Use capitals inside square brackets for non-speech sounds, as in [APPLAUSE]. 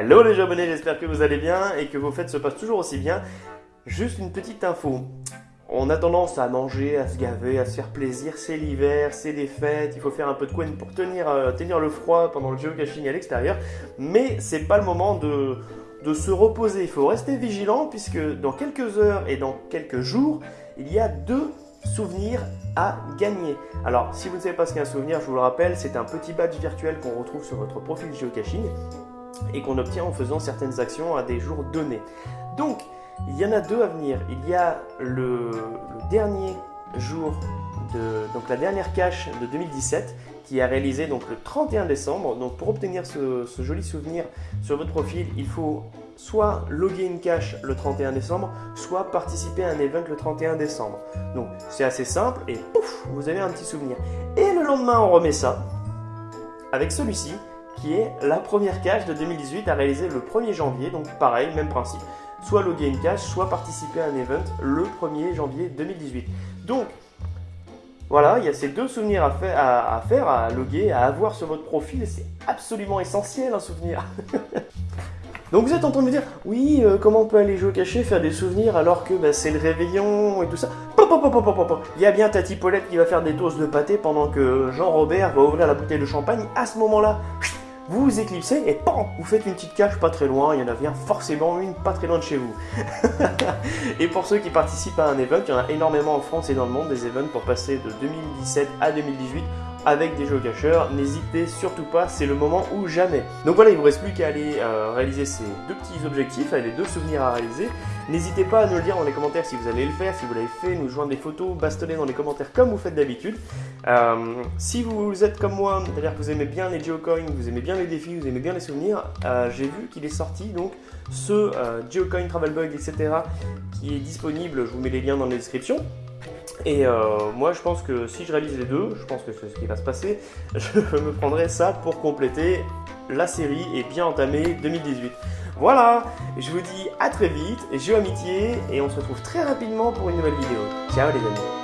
Hello les abonnés, j'espère que vous allez bien et que vos fêtes se passent toujours aussi bien. Juste une petite info. On a tendance à manger, à se gaver, à se faire plaisir. C'est l'hiver, c'est les fêtes, il faut faire un peu de coin pour tenir, euh, tenir le froid pendant le geocaching à l'extérieur. Mais c'est pas le moment de, de se reposer. Il faut rester vigilant puisque dans quelques heures et dans quelques jours, il y a deux souvenirs à gagner. Alors, si vous ne savez pas ce qu'est un souvenir, je vous le rappelle, c'est un petit badge virtuel qu'on retrouve sur votre profil geocaching et qu'on obtient en faisant certaines actions à des jours donnés. Donc, il y en a deux à venir. Il y a le, dernier jour de donc la dernière cache de 2017 qui a réalisé donc le 31 décembre. Donc pour obtenir ce, ce, joli souvenir sur votre profil, il faut soit loguer une cache le 31 décembre, soit participer à un event le 31 décembre. Donc c'est assez simple et pouf, vous avez un petit souvenir. Et le lendemain, on remet ça avec celui-ci qui est la première cache de 2018 à réaliser le 1er janvier. Donc pareil, même principe. Soit loguer une cache, soit participer à un event le 1er janvier 2018. Donc voilà, il y a ces deux souvenirs à faire, à, faire, à loguer, à avoir sur votre profil. C'est absolument essentiel un souvenir. [LAUGHS] Donc vous êtes en train de me dire, oui, euh, comment on peut aller jouer caché, faire des souvenirs alors que bah, c'est le réveillon et tout ça Il y a bien Tati Paulette qui va faire des toasts de pâté pendant que Jean-Robert va ouvrir la bouteille de champagne. À ce moment-là, vous éclipsez et PAM Vous faites une petite cache pas très loin, il y en a bien forcément une pas très loin de chez vous. [LAUGHS] et pour ceux qui participent à un event, il y en a énormément en France et dans le monde, des events pour passer de 2017 à 2018 avec des jeux cacheurs, n'hésitez surtout pas, c'est le moment ou jamais. Donc voilà, il ne vous reste plus qu'à aller euh, réaliser ces deux petits objectifs, les deux souvenirs à réaliser. N'hésitez pas à nous le dire dans les commentaires si vous allez le faire, si vous l'avez fait, nous joindre des photos, bastonner dans les commentaires comme vous faites d'habitude. Euh, si vous êtes comme moi, c'est-à-dire que vous aimez bien les geocoins, vous aimez bien les défis, vous aimez bien les souvenirs, euh, j'ai vu qu'il est sorti donc ce geocoin travel bug etc qui est disponible, je vous mets les liens dans la description. Et euh, moi, je pense que si je réalise les deux, je pense que c'est ce qui va se passer, [LAUGHS] je me prendrai ça pour compléter la série et bien entamer 2018. Voilà, je vous dis à très vite, j'ai amitié et on se retrouve très rapidement pour une nouvelle vidéo. Ciao les amis